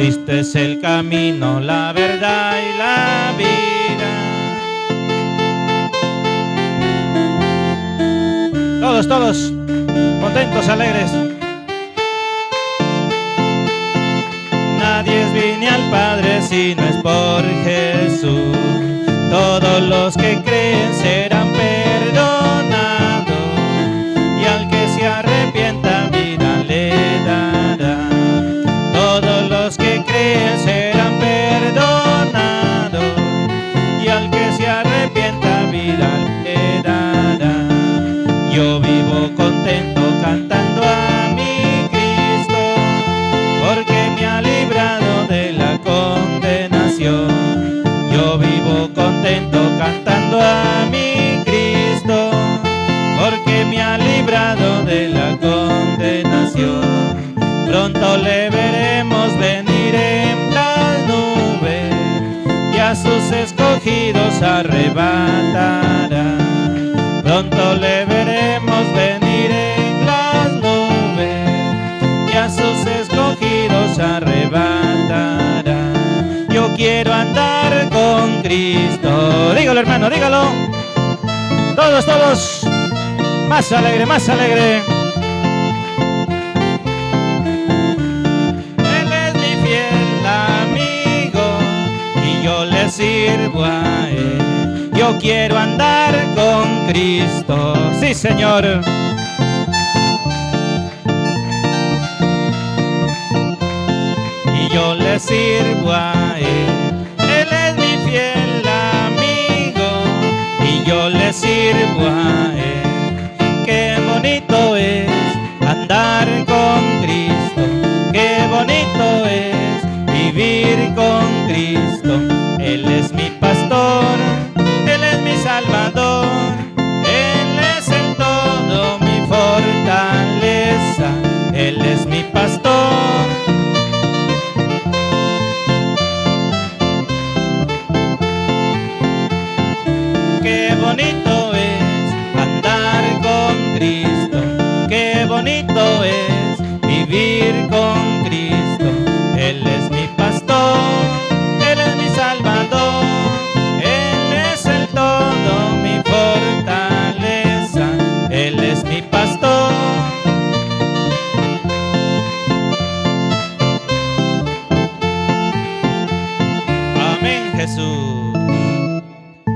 Cristo es el camino, la verdad y la vida. Todos, todos, contentos, alegres. Nadie viene al Padre si no es por Jesús. Todos los que Pronto le veremos venir en las nubes y a sus escogidos arrebatará. Pronto le veremos venir en las nubes y a sus escogidos arrebatará. Yo quiero andar con Cristo. Dígalo, hermano, dígalo. Todos, todos. Más alegre, más alegre. Yo quiero andar con Cristo. Sí, Señor. y yo le sirvo a él. Él es mi fiel amigo y yo le sirvo a él. Qué bonito es andar con bonito es andar con Cristo, qué bonito es vivir con Cristo. Él es mi pastor, Él es mi salvador, Él es el todo, mi fortaleza, Él es mi pastor. Amén Jesús.